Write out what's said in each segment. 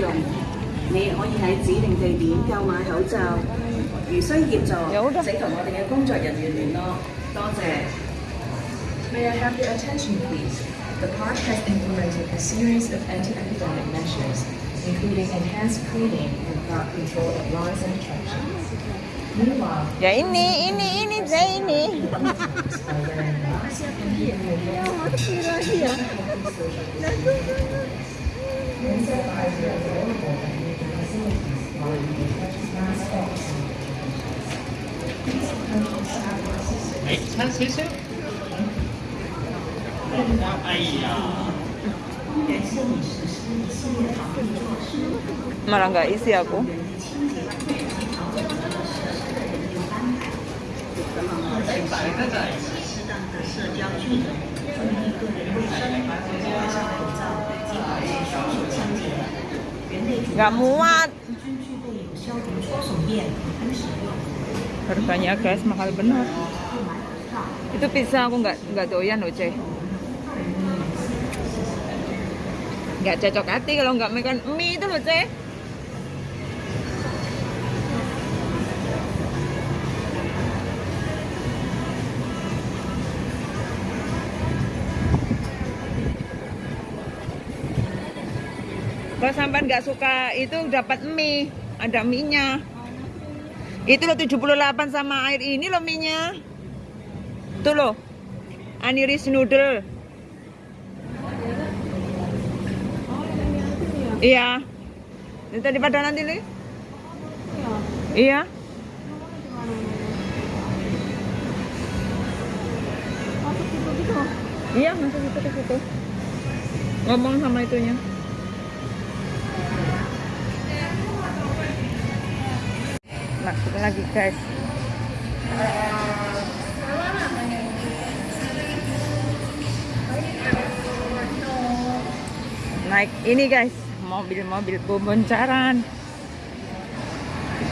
用。你可以喺指定地點購買口罩。如需協助，請同我哋嘅工作人員聯絡。多謝。May I have your attention, please? The park has implemented a series of anti-epidemic measures, including enhanced cleaning and crowd control at rides and attractions. Meanwhile, ini, ini, ini, ini. 没穿学生。马浪个意思啊？哥。社交距离，注意个人卫生，不要。nggak muat. Harganya guys mahal benar itu pizza aku nggak nggak doyan loh ceh. Nggak cocok hati kalau nggak makan mie itu loh ceh. Kalau sampai nggak suka itu dapat mie, ada mie-nya. Itu loh 78 sama air ini loh mie-nya. Tuh loh. Aniris noodle. Iya. Ini tadi pada nanti nih. Iya. Iya, masuk itu ke situ. Ngomong sama itunya. Masuk lagi guys. Naik ini guys, mobil-mobil pemboncaran.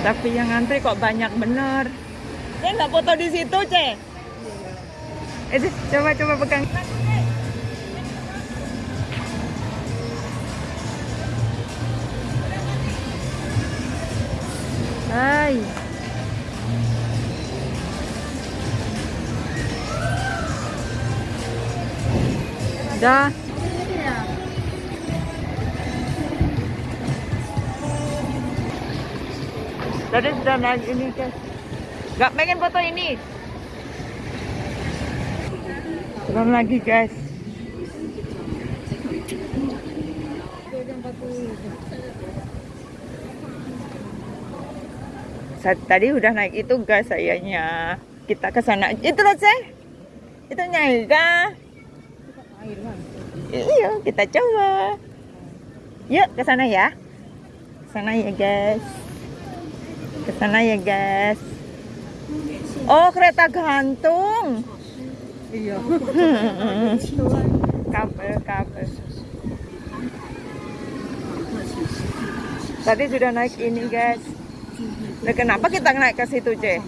Tapi yang ngantri kok banyak bener. Eh nggak foto di situ, Ce? Eh, coba coba pegang. Hai. Dah. Tadi sudah naik ini guys. Gak pengen foto ini. Turun lagi guys. Saya tadi udah naik itu guys sayanya. Kita ke sana. Itu loh, Ceh. Itu nyai kah? Iya, kita coba. Yuk ke sana ya. Ke sana ya, guys. Ke sana ya, guys. Oh, kereta gantung. Iya. kabel, kabel. Tadi sudah naik ini, guys. Nah, kenapa kita naik ke situ, C?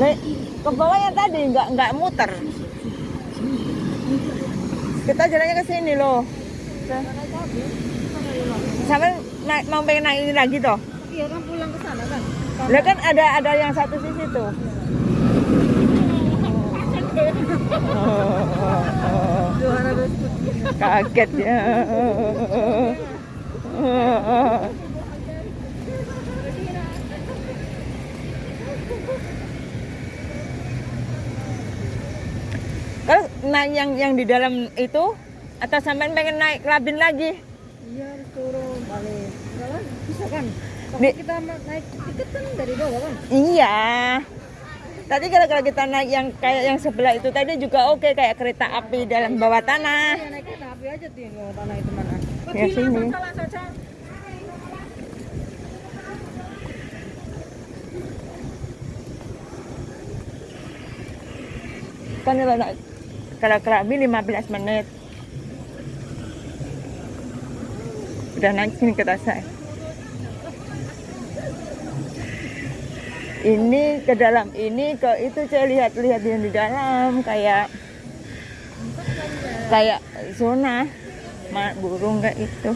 Nah, ke bawah yang tadi nggak nggak muter. Kita jalannya ke sini loh. Sampai naik mau pengen naik ini lagi toh? Iya kan pulang ke sana kan. Lah kan ada ada yang satu sisi tuh. Kaget ya. Kalau naik yang yang di dalam itu atau sampai pengen naik labin lagi? Iya turun balik. Bisa kan? Kita naik tiket kan dari bawah kan? Iya. Tadi kalau kalau kita naik yang kayak yang sebelah itu tadi juga oke kayak kereta api dalam bawah tanah. Ya naik kereta api aja yang bawah tanah itu mana? Ya sini. Kan kalau naik kalau kerabi 15 menit. Udah naik sini ke saya. Ini ke dalam ini ke itu saya lihat-lihat yang di dalam kayak kayak zona ma- burung kayak itu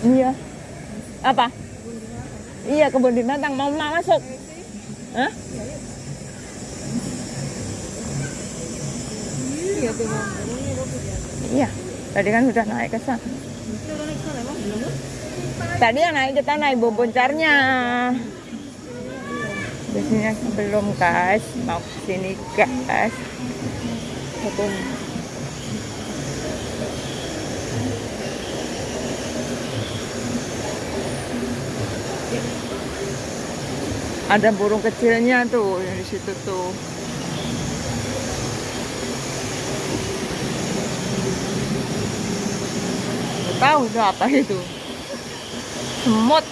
iya. Apa? Iya kebun binatang mau masuk. Hah? Iya, ya. Iya, tadi kan udah naik ke sana. Tadi yang naik kita naik boboncarnya. Biasanya belum guys, mau sini guys. Ada burung kecilnya tuh yang di situ tuh. Tahu itu apa itu. Semut.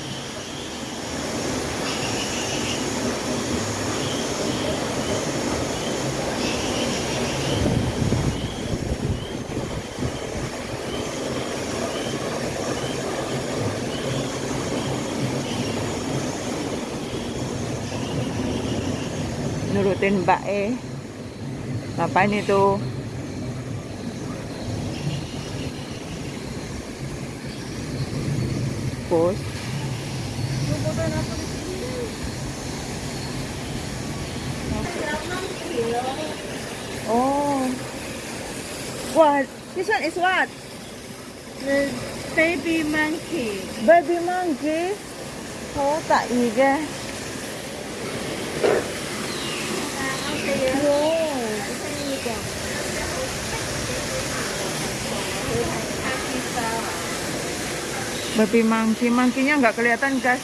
Nurutin Mbak E. Ngapain itu? Bos. Oh. What? This one is what? The baby monkey. Baby monkey. Oh, tại gì Baby monkey, monkey-nya nggak kelihatan guys.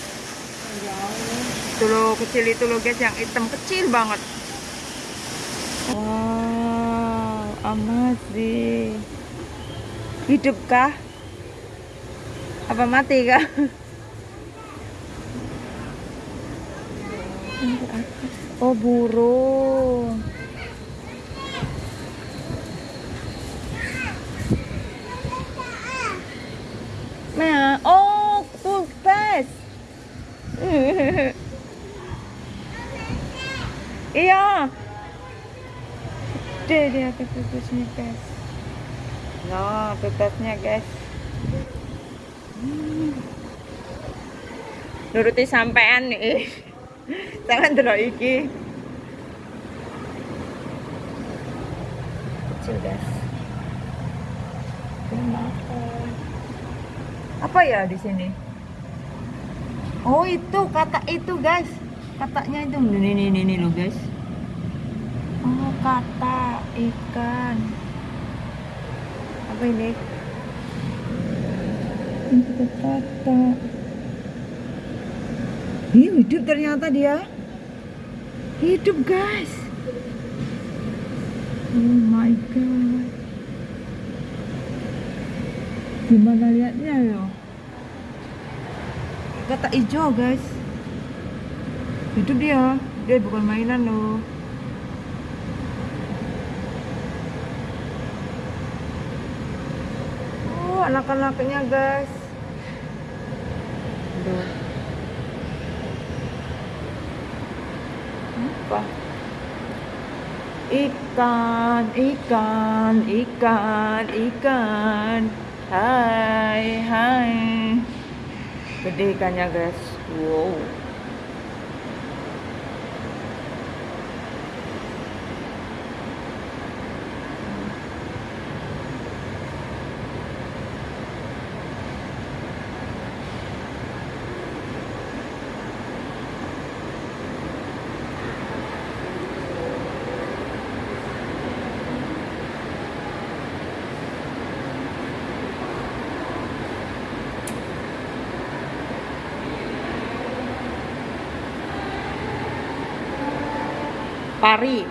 Itu loh kecil itu loh guys, yang hitam kecil banget. Wow, amazing. Hidup kah? Apa mati kah? Oh burung. Nah, oh toothpaste. iya. Gede dia toothpaste-nya guys. Nah, toothpaste-nya guys. Hmm. Nuruti sampean nih. Jangan delok iki. Kecil guys. Apa ya di sini? Oh itu kata itu guys. Katanya itu ini ini ini, ini loh guys. Oh kata ikan. Apa ini? Itu kata. Ih, hidup ternyata dia. Hidup, guys. Oh my god. Gimana lihatnya ya? Kata hijau, guys. Hidup dia. Dia bukan mainan loh. Oh, anak-anaknya, guys. Ikan ikan ikan ikan hai hai gede ikannya guys? Wow pari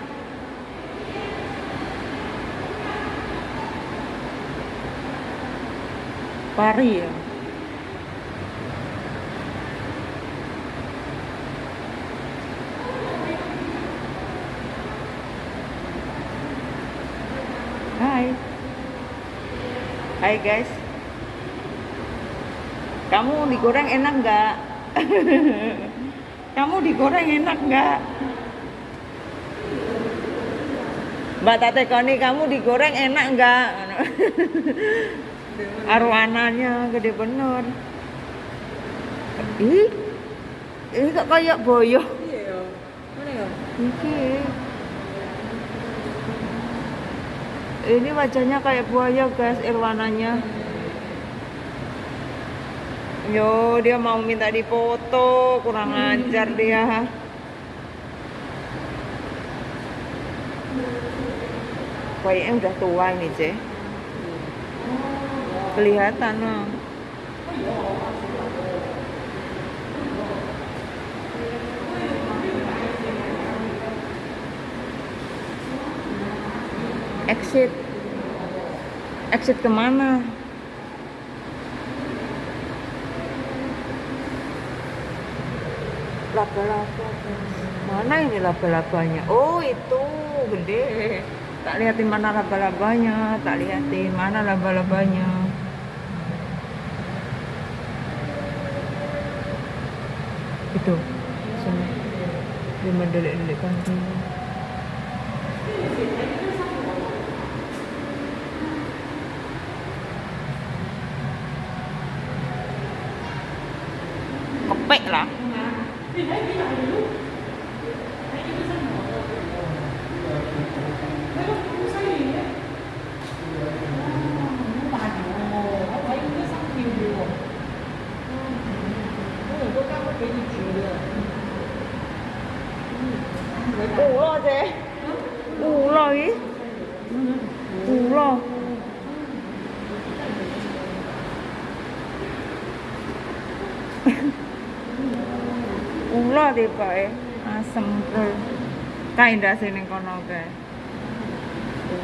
pari ya Hai Hai guys. Kamu digoreng enak nggak? Kamu digoreng enak nggak? Mbak Tate Koni, kamu digoreng enak nggak? Arwananya gede bener. Ih, ini kok kayak boyo. Iya ya. Mana ya? Iki. Ini wajahnya kayak buaya guys, Irwananya. Yo, dia mau minta dipoto, kurang ajar dia. Kayaknya udah tua ini, Ce. Kelihatan loh. Exit. Exit ke mana? Laba-laba. Mana ini laba-labanya? Oh, itu gede. Tak liatin mana laba-labanya, tak liatin mana laba-labanya. Itu. Sini. Dia mendelik-delik kancing. Kepek lah. Ulo tiba asem ke. Kain dasi ning kono guys.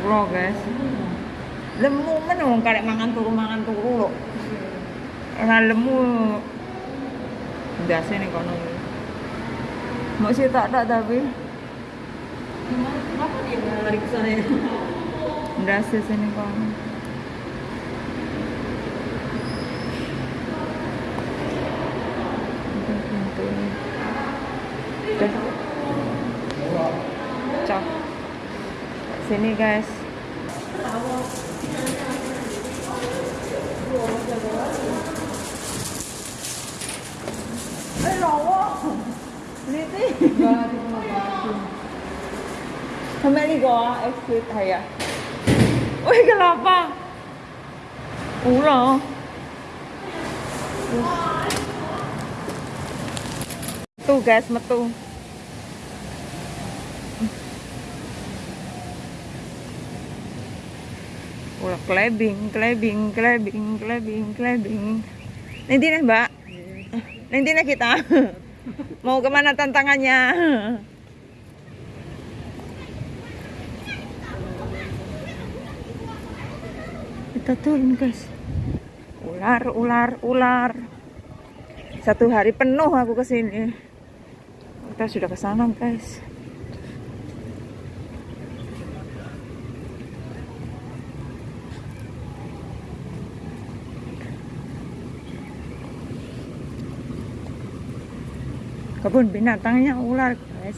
Ulo guys. Lemu men wong karek mangan turu mangan turu lho. Ora lemu dasi ning kono. Mau sih tak tak tapi Kenapa dia lari ke sana ya? dasi sini kono. Udah. Cok. Sini guys. Eh. Sampai ni gua exit saya. Wih, kenapa? Metu guys, metu. Klebing, klebing, klebing, klebing, klebing. Nanti nih mbak. Nanti nih kita. Mau ke mana tantangannya? Kita turun guys. Ular, ular, ular. Satu hari penuh aku ke sini. Kita sudah ke sana guys. Kebun binatangnya ular guys.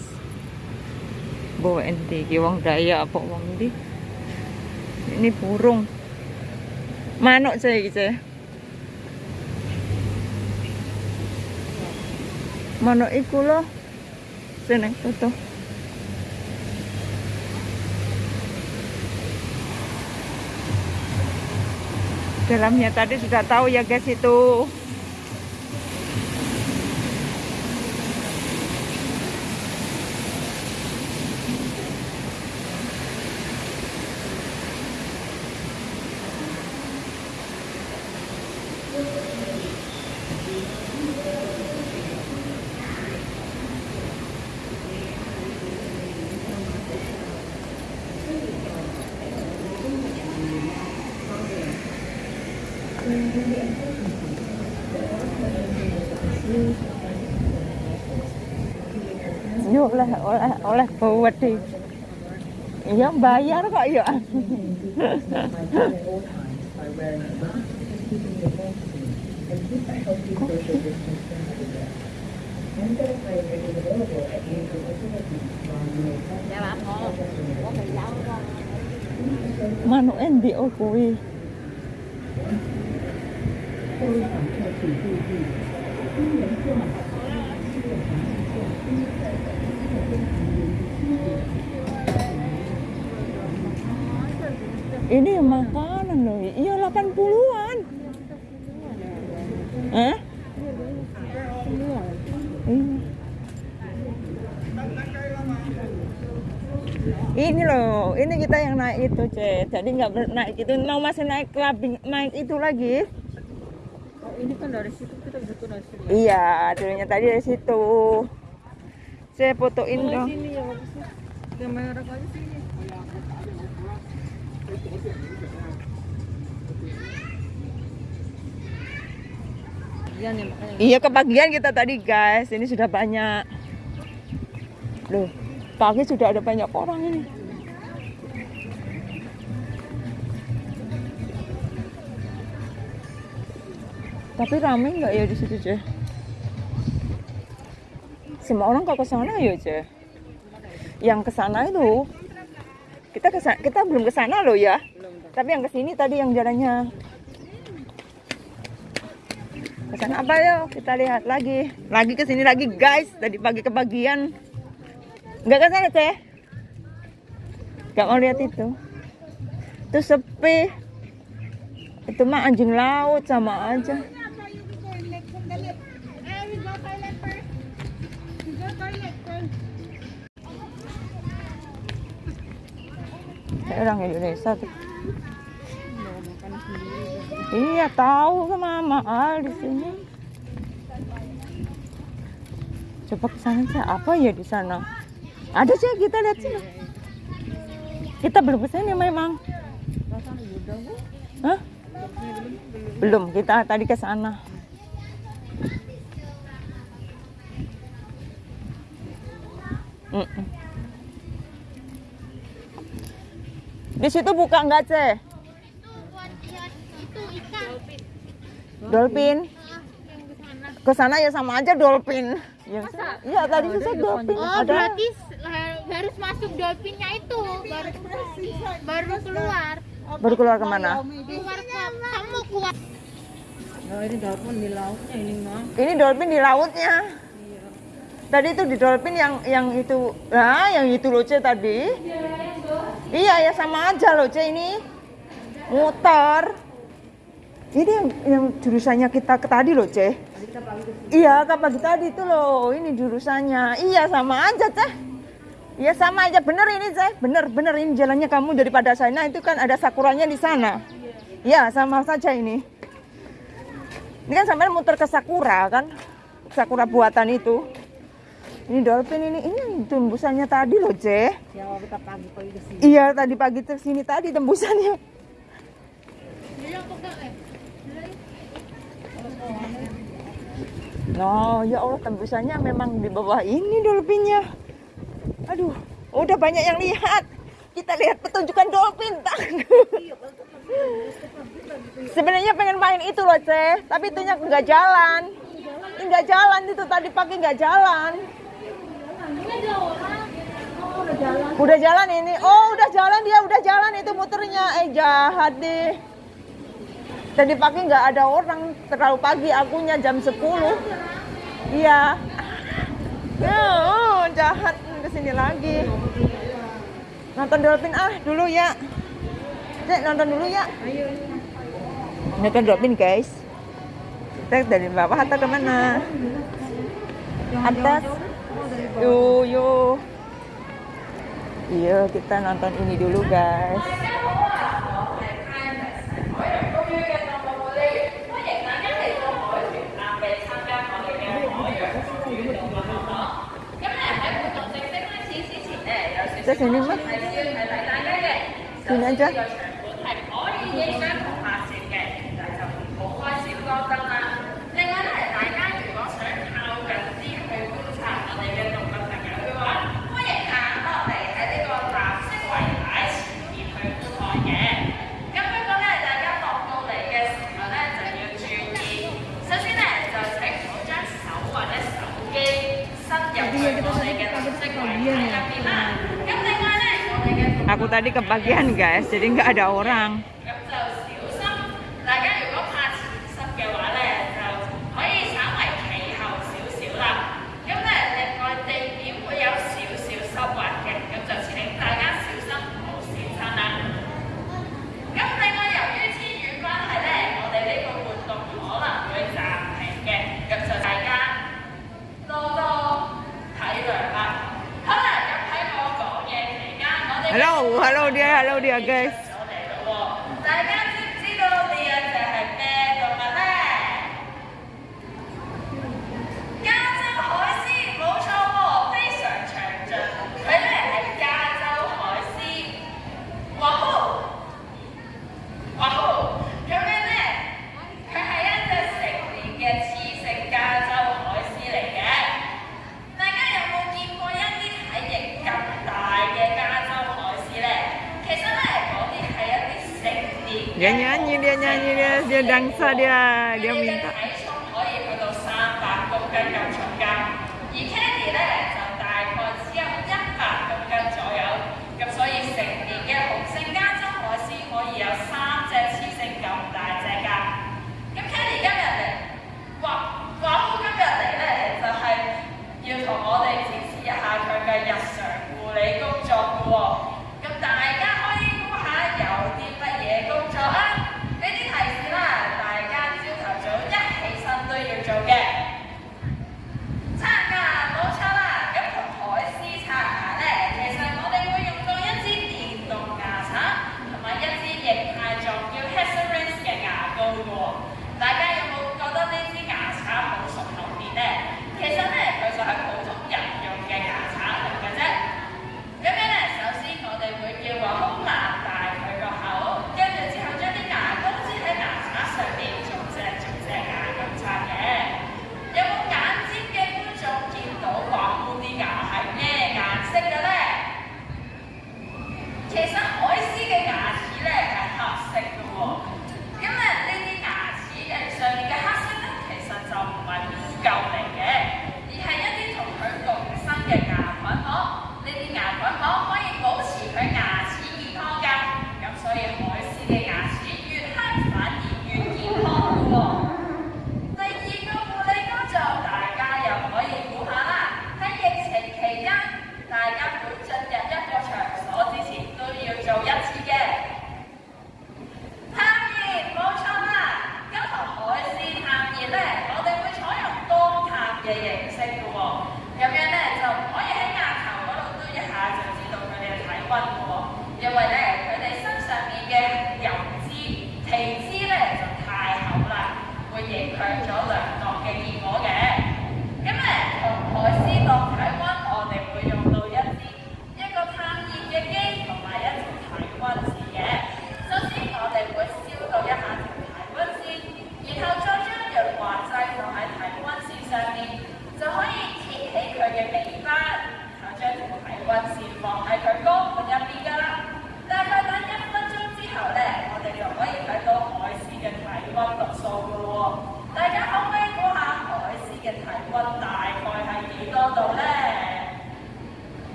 Bawa enti wong daya apa wong ndi? Ini burung. Manuk saya gitu. Manuk iku loh. Sini tuh. Dalamnya tadi sudah tahu ya guys itu. పోవట్టి ఏం భయాలుగా vậy? mà nó em điệu của y Thank you. Ini makanan loh. Iya 80-an. Hah? Iya. Ini loh, ini kita yang naik itu, Ce. Jadi nggak naik itu, mau masih naik kelabing, naik itu lagi. Oh, ini kan dari situ kita ke dari sini. Iya, dulunya tadi dari situ. Saya fotoin Oh, dong. sini ya bagusnya. Kamera aja sini. Iya nih makanya. Iya kebagian kita tadi guys, ini sudah banyak. Loh, pagi sudah ada banyak orang ini. Tapi ramai nggak ya di situ Ce? Semua orang kok ke sana ya Ce? Yang ke sana itu kita ke kita belum ke sana loh ya. Tapi yang ke sini tadi yang jalannya ke sana apa ya? Kita lihat lagi. Lagi ke sini lagi guys. Tadi pagi kebagian. Enggak ke sana, Teh. Enggak mau lihat itu. Itu sepi. Itu mah anjing laut sama aja. Orang Indonesia tuh. Iya tahu sama Mama Al di sini. Coba ke sana sih apa ya di sana? Ada sih kita lihat sini. Kita belum ke sana memang. Hah? Belum, kita tadi ke sana. Di situ buka nggak, Ceh? Dolphin. Ke sana ya sama aja dolphin. Ya, iya tadi saya dolphin. Oh, Ada. berarti ha- harus masuk dolphinnya itu baru baru keluar. Baru keluar ke mana? Keluar ke kamu keluar. Nah, ini dolphin di lautnya ini mah. Ini dolphin di lautnya. Tadi itu di dolphin yang yang itu, nah yang itu loh Ce tadi. Iya ya sama aja loh Ce ini. Muter. Ini yang, yang jurusannya kita ke tadi loh Ce. Iya ke pagi tadi itu loh, ini jurusannya. Iya sama aja Ceh. Iya sama aja bener ini Ceh, bener bener ini jalannya kamu daripada sana itu kan ada sakuranya di sana. Iya sama saja ini. Ini kan sampai muter ke sakura kan, sakura buatan itu. Ini dolphin ini, ini tembusannya tadi loh, Ce. Yang kita pagi pagi ke sini. Iya, tadi pagi ke sini tadi tembusannya. No, ya Allah tembusannya memang di bawah ini dolphinnya. Aduh, udah banyak yang lihat. Kita lihat pertunjukan dolphin. Sebenarnya pengen main itu loh, Ce. Tapi itunya nggak jalan. Nggak jalan itu tadi pagi nggak jalan. Udah jalan ini. Oh, udah jalan dia, udah jalan itu muternya. Eh, jahat deh. Tadi pagi nggak ada orang, terlalu pagi akunya jam 10. Iya. Ya, oh, jahat ke sini lagi. Nonton dolphin ah dulu ya. Cek nonton dulu ya. Nonton dolphin guys. Kita dari bawah atau ke mana? Atas. Yo yo. Iya kita nonton ini dulu guys. Kita sini mah. Sini aja. tadi kebagian guys. Jadi nggak ada orang. Hello there, guys. dia dia minta.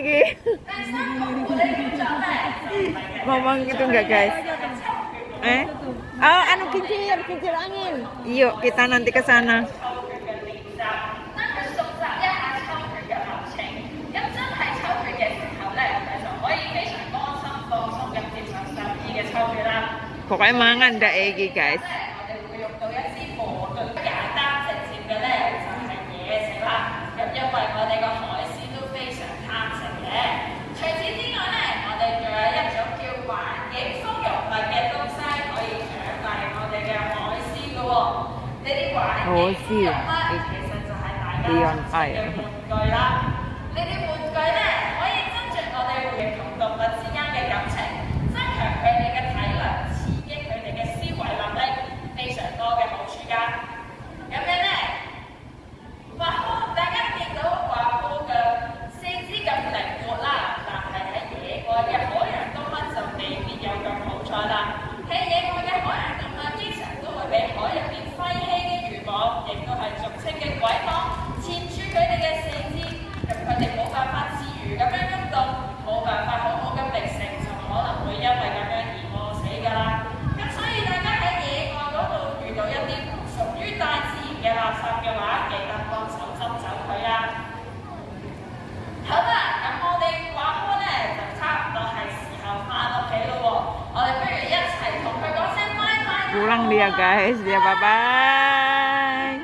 iki. Ngomong gitu enggak, guys? Eh? Oh, anu kincir, kincir angin. Yuk, kita nanti ke sana. Pokoknya mangan dak Egi eh, guys. 冇事，啲人嗌。呀，guys，呀，拜拜。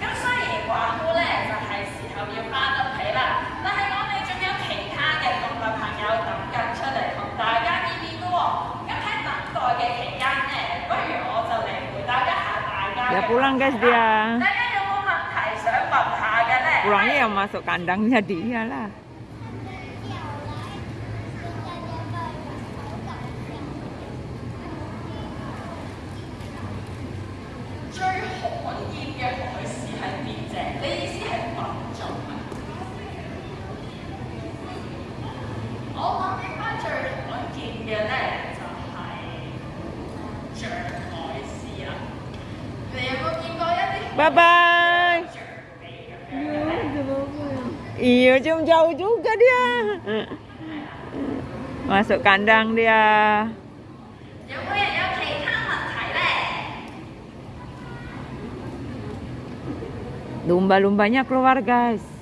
咁虽然话到咧，就系时候要翻屋企啦，但系我哋仲有其他嘅动物朋友等紧出嚟同大家见面噶喎。咁喺等待嘅期间呢，不如我就嚟回答一下大家。呀，咁样，guys，呀。大家有冇问题想问下嘅咧？佢样要入笼，入。jauh-jauh juga dia. Masuk kandang dia. Lumba-lumbanya keluar, guys.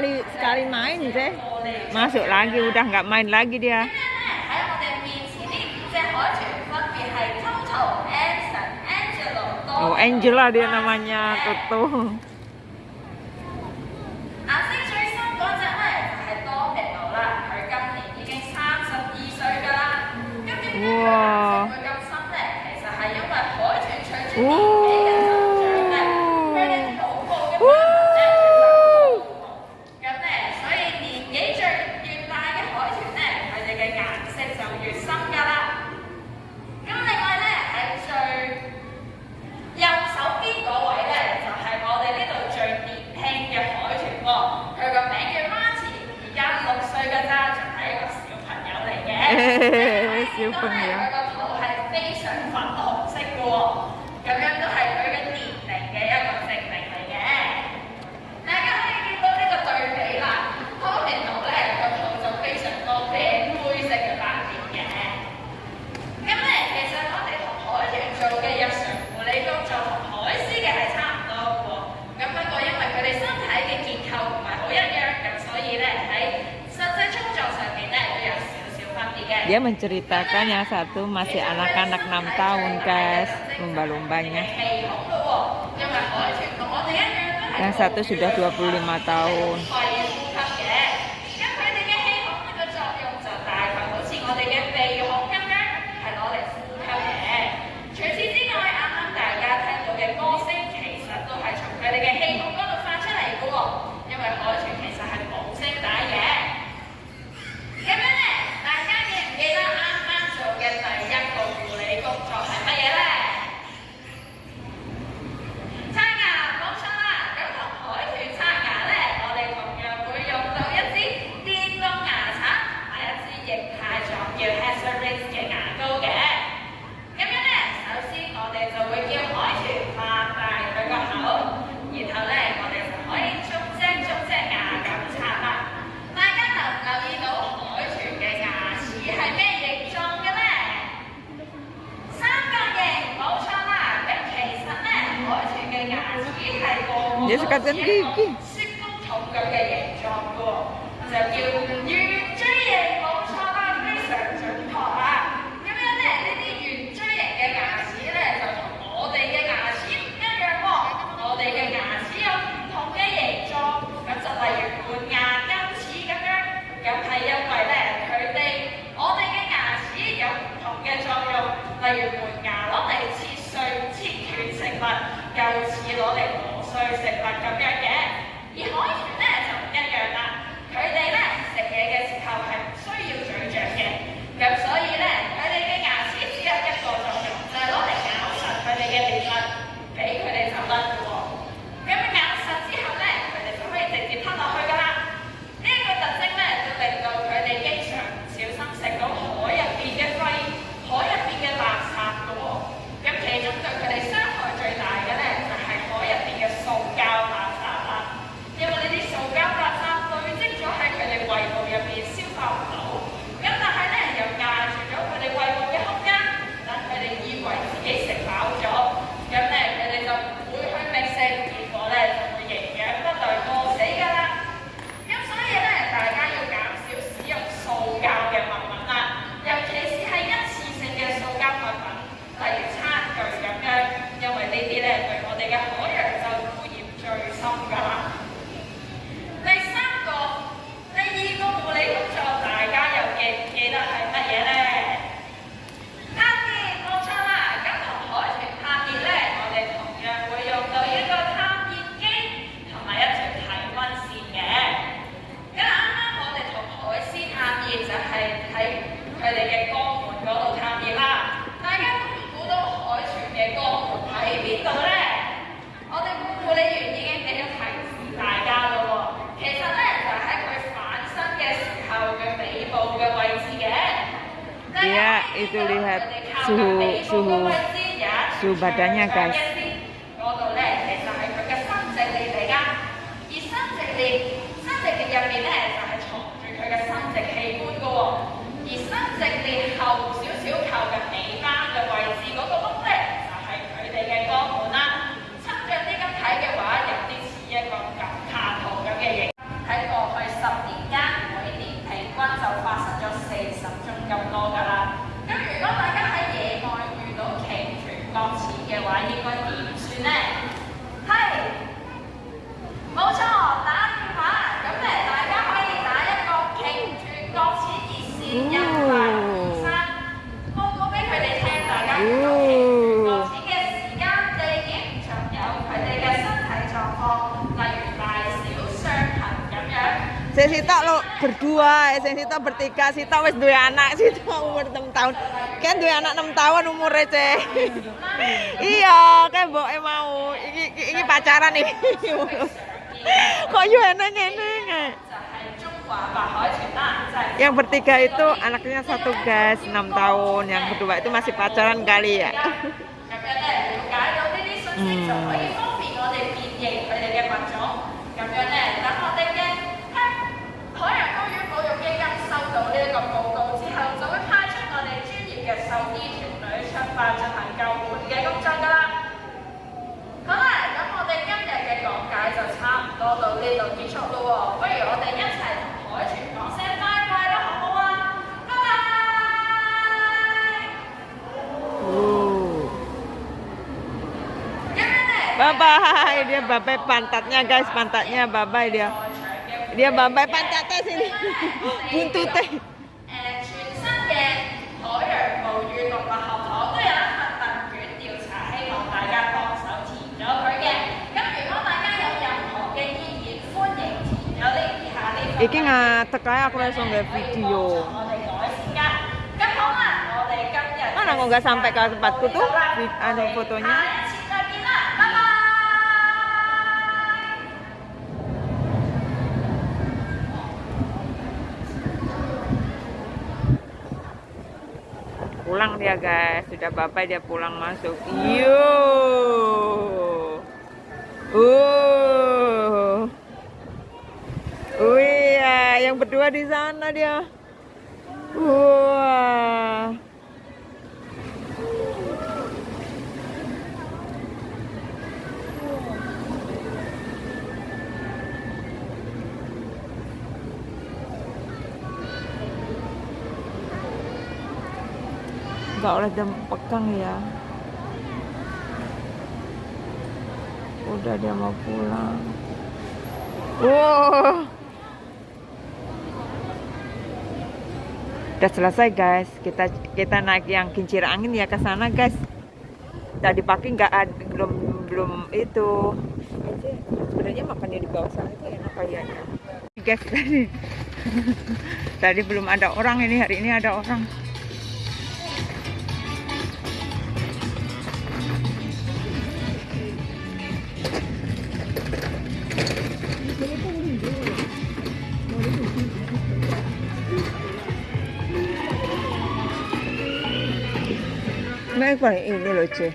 sekali sekali main deh. Masuk lagi udah nggak main lagi dia. Oh Angela dia namanya Toto. Wow. Oh. dia menceritakan yang satu masih anak-anak 6 tahun guys lomba-lombanya yang satu sudah 25 tahun. harganya guys. Saya sih tak lo berdua, saya sih tak bertiga, Sita wes dua anak, sitok umur enam tahun. Kan dua anak enam tahun umur receh. iya, kayak boleh mau. ini pacaran nih. Kok yo enak ngene Yang bertiga itu anaknya satu guys, enam tahun, yang kedua itu masih pacaran kali ya. hmm. babai dia babai pantatnya guys pantatnya babai dia dia babai pantatnya sini buntutnya Iki ngatek aja aku langsung nggak video. Mana nggak sampai ke tempatku tuh? Ada fotonya. pulang dia guys. Sudah bapak dia pulang masuk. Yo uh. Oh iya yang berdua di sana dia. Wah. wow. Nggak oleh jam pegang ya. Udah dia mau pulang. Wow. Udah selesai guys. Kita kita naik yang kincir angin ya ke sana guys. Tadi pagi nggak belum belum itu. Sebenarnya makannya di bawah sana itu enak kayaknya guys tadi tadi belum ada orang ini hari ini ada orang Mereka ini loh, Ce.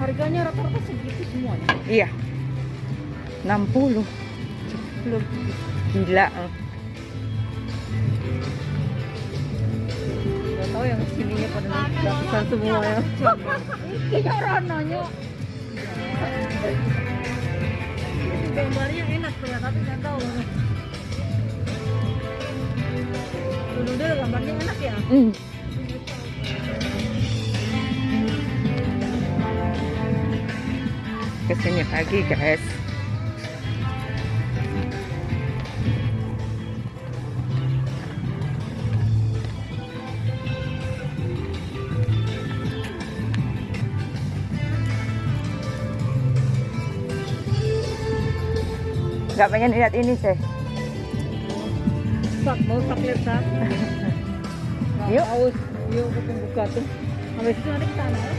Harganya rata-rata segitu semuanya. Iya. 60. Belum. Gila. Gak tahu yang sininya pada gratisan semua ya. Iya rananya. Enak tuh ya, tapi nggak tahu. Dulu deh gambarnya enak ya. Hmm. Ke sini lagi guys. Gak pengen lihat ini sih. Sak mau sak lihat sak. Yuk. Aus, yuk ke pembuka tuh. Habis itu nanti sana. ya.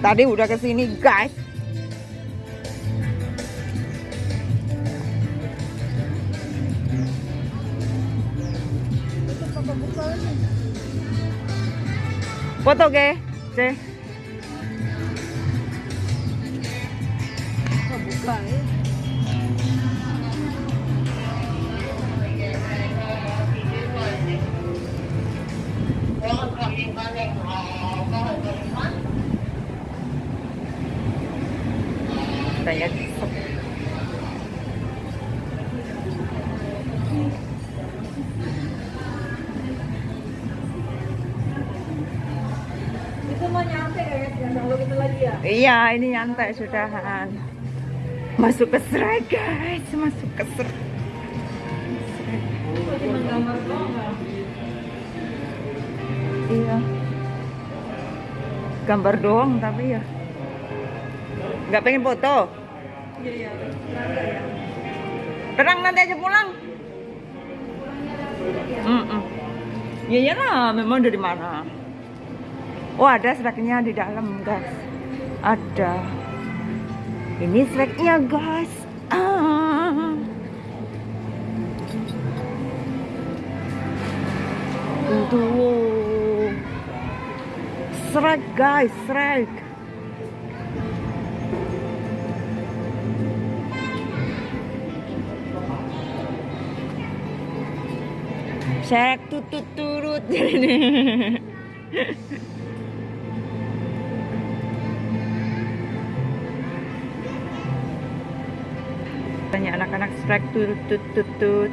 Tadi udah ke sini guys. Foto ke? Ce. Buka Iya, ini nyantai sudahan. Masuk ke serai guys, masuk ke serai. Ya. Iya. Gambar doang tapi ya. Nggak pengen foto. Iya. Nanti aja pulang. Mm -mm. Ya memang dari mana? Oh ada snacknya di dalam guys. Ada. Ini snacknya guys. Ah. Snack guys, snack. Sek tutut turut anak-anak strike turut tut tut tut.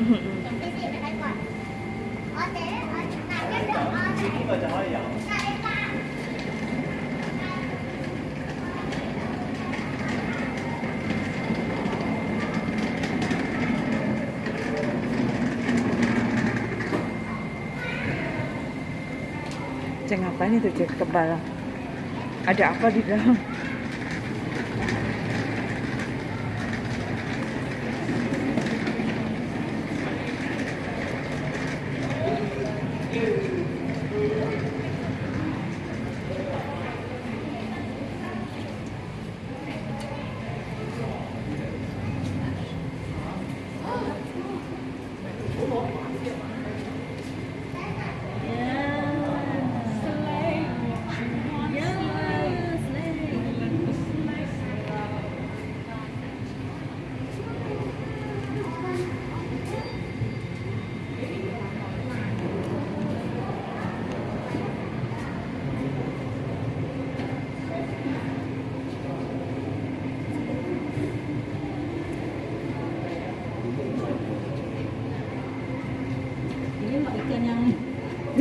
Cek ngapain itu cek kebal? Ada apa di dalam?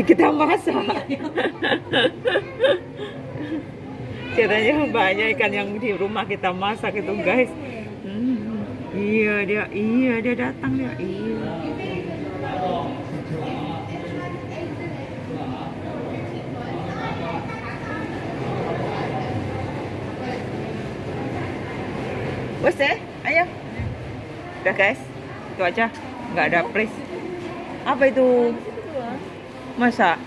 kita masak. Katanya banyak ikan yang di rumah kita masak itu guys. Hmm, Iya dia, iya dia datang dia, iya. Wes deh, ayo. Udah guys, itu aja. Nggak ada please. Apa itu? Masa?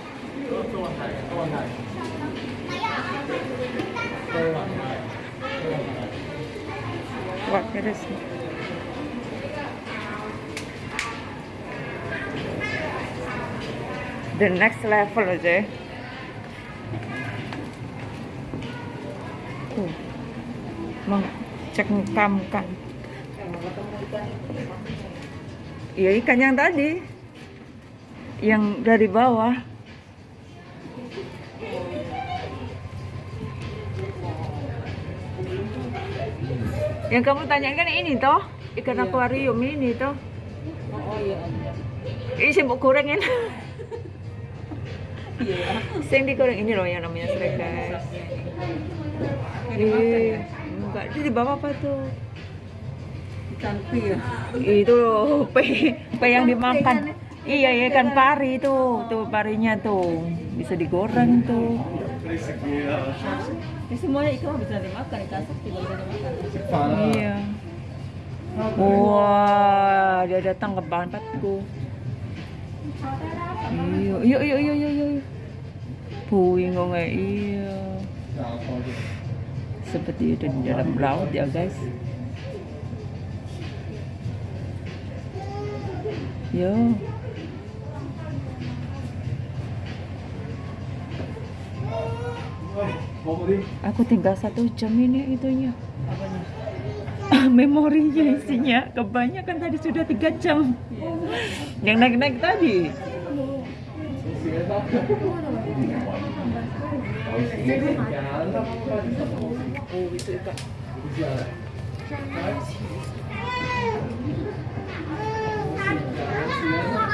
The next level aja. Tuh. Mencengkamkan. Iya ikan yang tadi yang dari bawah yang kamu tanyakan ini toh ikan akuarium ini toh oh iya ini sibuk goreng ini Sing digoreng ini loh yang namanya serai guys. Iya, enggak itu di bawah apa tuh? Ikan pir. Itu loh, pe, pe yang dimakan. Iya, iya ikan pari tuh, tuh parinya tuh bisa digoreng tuh. Semuanya ikan bisa dimakan, ikan asap juga bisa dimakan. Iya. Wah, dia datang ke tempatku. Iya, iya, iya, iya, iya, iya. Puing kok nggak iya. Seperti itu di dalam laut ya guys. Yo. Aku tinggal satu jam ini itunya. Memorinya isinya kebanyakan tadi sudah tiga jam. Yang naik-naik tadi. Aku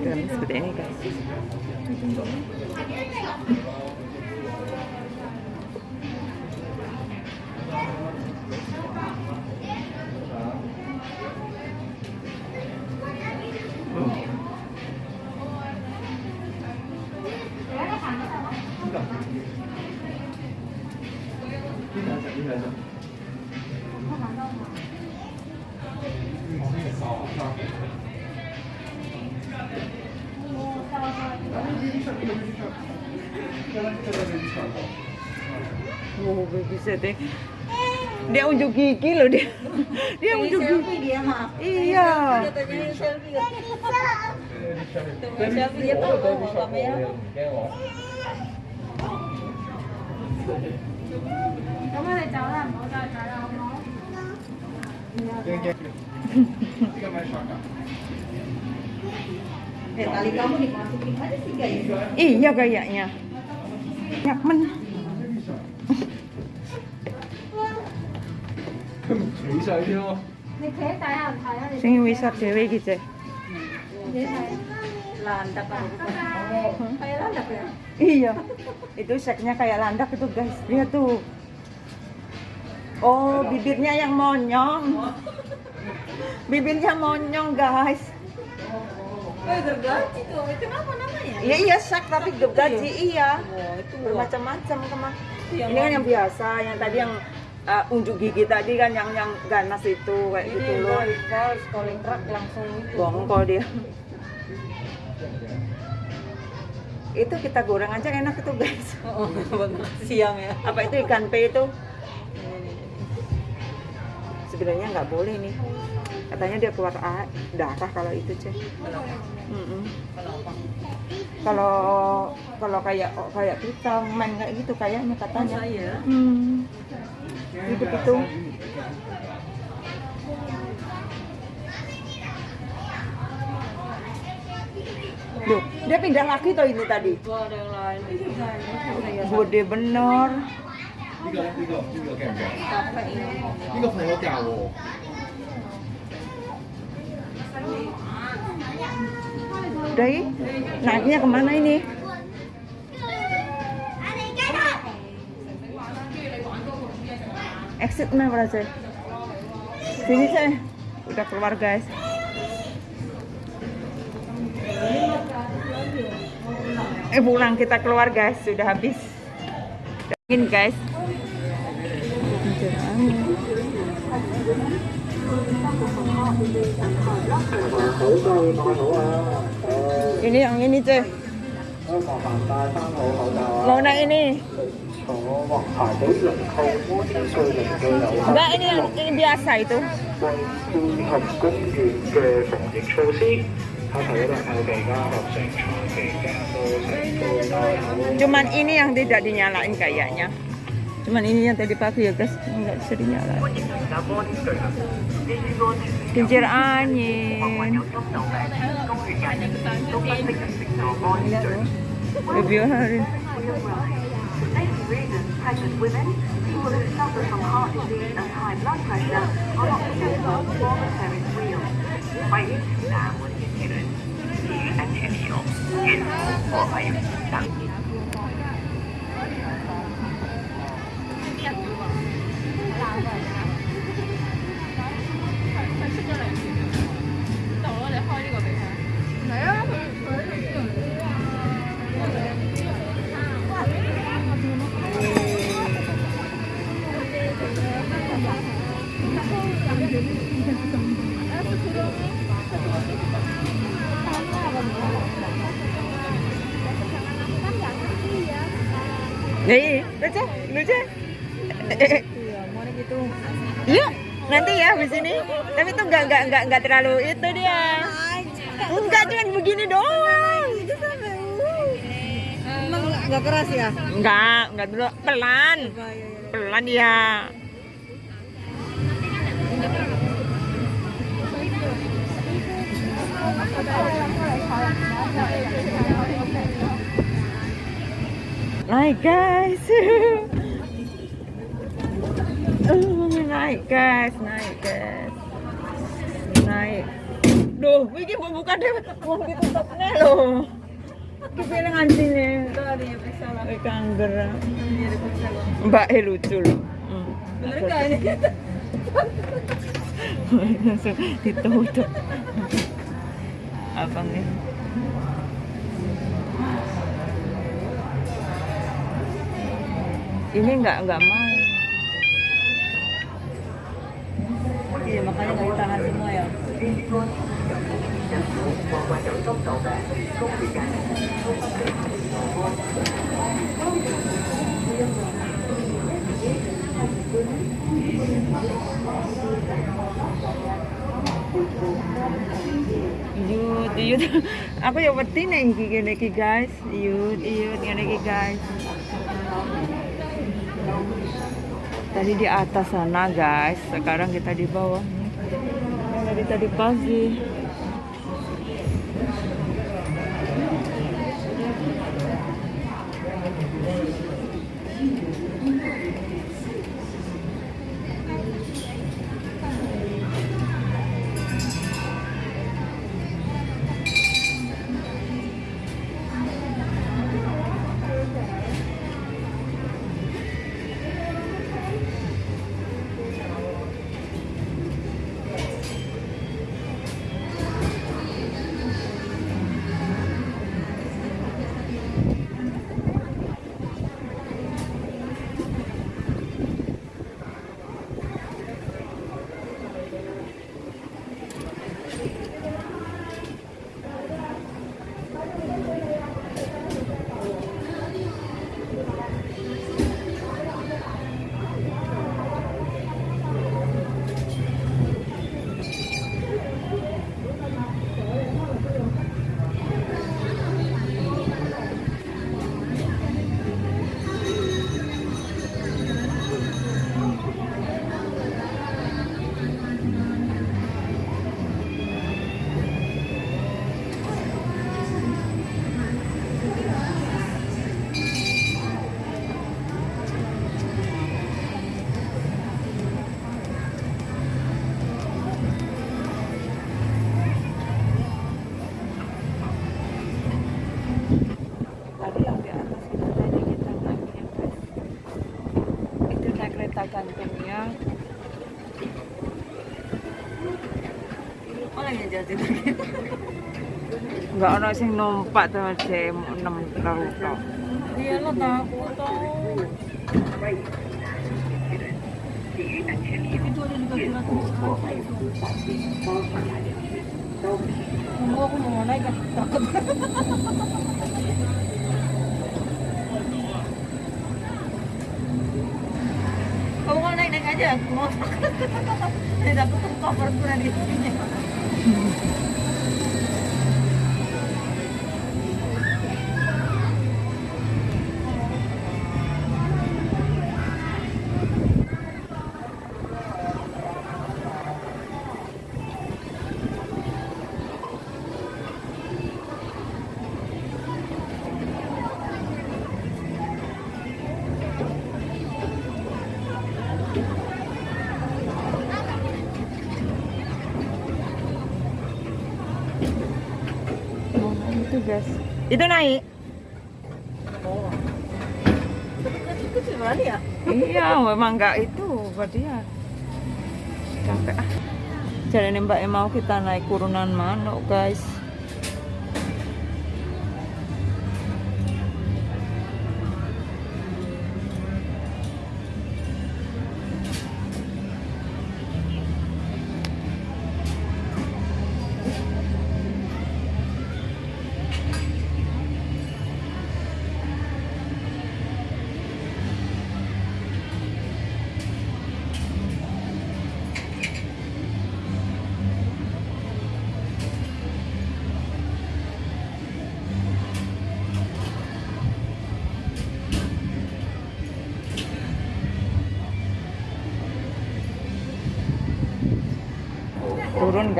Dan seperti ini guys. Wow, baby set deh. Dia unjuk gigi loh dia. Dia unjuk gigi. dia mah. Iya. Katanya selfie kan. Temen selfie dia tahu bawa kamera. Eh, tali kamu dimasukin aja sih guys. Iya kayaknya. Nyaman. Sing wisat dhewe iki, Cek. Landak kan. Kayak landak ya. Iya. Itu seknya kayak landak itu, guys. Lihat tuh. Oh, bibirnya yang monyong. Bibirnya monyong, guys. Oh, gergaji tuh. Kenapa namanya? Iya, iya, sak tapi gergaji, iya. Oh, itu Bermacam-macam, kemah. yang Ini kan yang biasa, yang tadi yang uh, unjuk gigi tadi kan yang yang ganas itu kayak gitu loh. Kalau calling langsung itu. Bongkol dia. Itu kita goreng aja enak itu guys. Oh, siang ya. Apa itu ikan pe itu? Sebenarnya nggak boleh nih. Katanya dia keluar a- darah kalau itu cek. Mm-mm. Kalau kalau kayak kayak kita main kayak gitu kayaknya katanya. Saya. Hmm. Dito pito. Loh, dia pindah lagi toh ini tadi. Gede bener. Tiga, naiknya ke mana ini? Exit mana berarti? Sini saya. Udah keluar guys. Eh pulang kita keluar guys, sudah habis. Ini guys. Ini yang ini cuy. Mau naik ini? Enggak, ini yang ini biasa itu. Cuman ini yang tidak dinyalain kayaknya. Cuman ini yang tadi pagi ya guys, nggak bisa dinyalain. Kincir angin. Lebih hari. reasons pregnant women, people who suffer from heart disease and high blood pressure are not suitable for the Ferris wheel. My exam students, the attention is for my exam. Thank you. Eh, iya, lucu, lucu. Iya. Iya, nanti ya di sini. Tapi tuh nggak nggak nggak nggak terlalu itu dia. Enggak cuman begini doang. Enggak nggak keras ya? Enggak, enggak dulu pelan, oh, iya, iya, iya. pelan ya. Thank you. Naik guys. Uh, naik guys, naik guys. Naik. Duh, ini mau buka deh, mau ditutupnya loh. Ya. Eh, Kangger. Iya, diperiksa lah. Mbak eh lucu loh. Hmm. Bener nggak ini? Langsung ditutup. Apa nih? ini nggak nggak mau iya makanya nggak ditahan semua ya Yud, yud. Aku ya peti neng gini guys. Yud, yud, ngene guys. Tadi di atas sana, guys. Sekarang kita di bawah. Dari tadi pagi. Enggak ono sing numpak tuh jam 6 karo tok. Iya lo takut tuh. Mau naik naik aja, mau takut. Saya takut tuh coverku nanti di sini. Itu naik. Berani ya? iya, memang enggak itu buat dia. Capek ah. Jalan Mbak mau kita naik kurunan manuk, guys.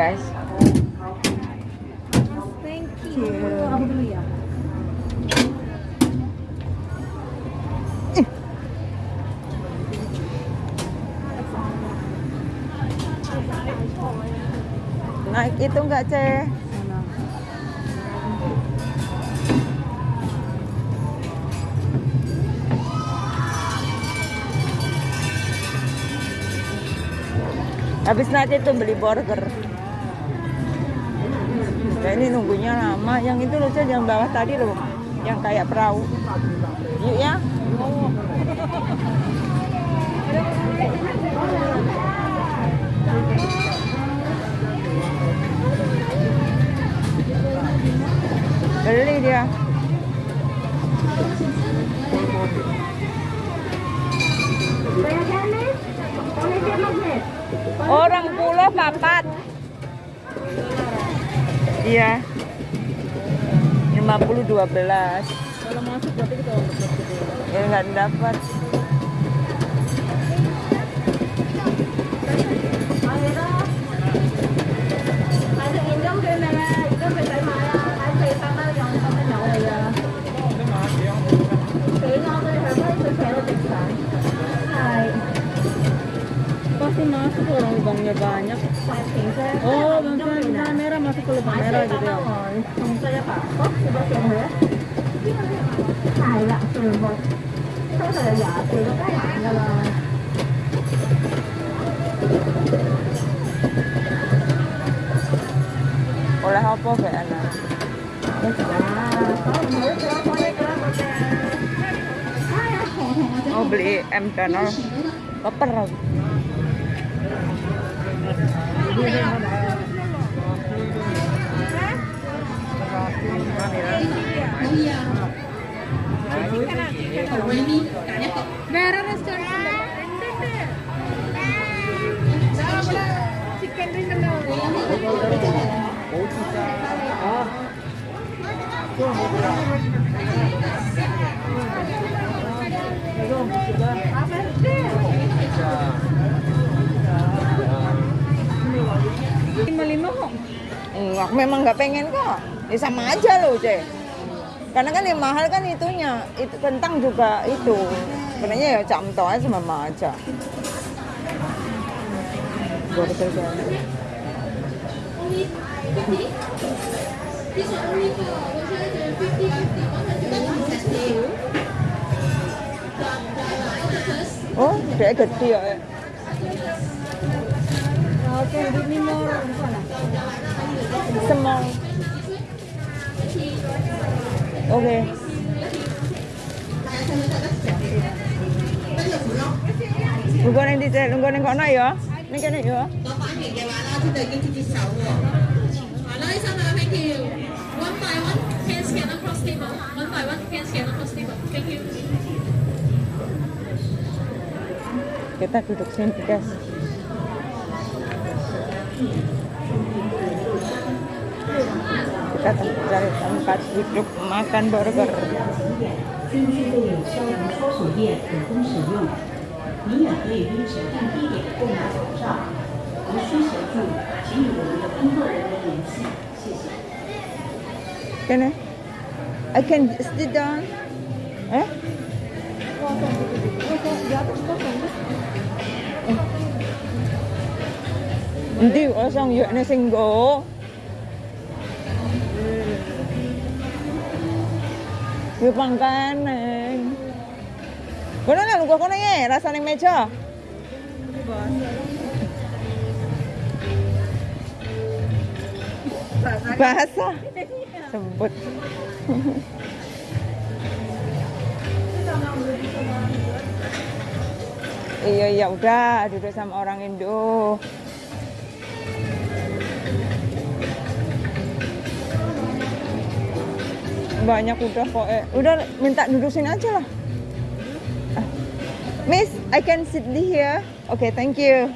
Guys. Naik itu enggak, Ceh? Habis nanti tuh beli burger. Ini nunggunya lama. Yang itu loh, yang bawah tadi loh. Yang kayak perahu. Yuk ya. Beli dia. Orang pulau papat. Iya. 50 12. Kalau masuk berarti kita gitu. Ya nggak dapat. Masuk orang lubangnya banyak. Oh, bangsa kamera masuk ke lubang merah gitu ya. Oleh apa enak? Mau beli McDonald Lapar aku. വേറെ restaurant chicken ഉണ്ടല്ലോ Lima lima kok. Enggak, memang nggak pengen kok. Ya sama aja loh, Cek. Karena kan yang mahal kan itunya, itu kentang juga itu. Sebenarnya ya camto aja sama aja. Oh, dia gede ya. Semong. Oke. Okay. Engko ning dicek, engko kono ya. Ning kene ya. Kita duduk sini, guys Kita tem- cari tempat duduk makan burger. 并具备有消毒搓手液可供使用。您也可以跟指定地点购买口罩。如需协助，请与我们的工作人员联系。谢谢。 Can I? I can sit down. Eh? Hindi, kosong yun na singgo. Yung pangkanan. Wala na, lugar ko na eh. Rasa ng meja. Bahasa. Sebut. Iya ya udah duduk sama orang Indo. Banyak udah kok. Eh. Udah minta duduk sini aja lah. Ah. Miss, I can sit here. Okay, thank you.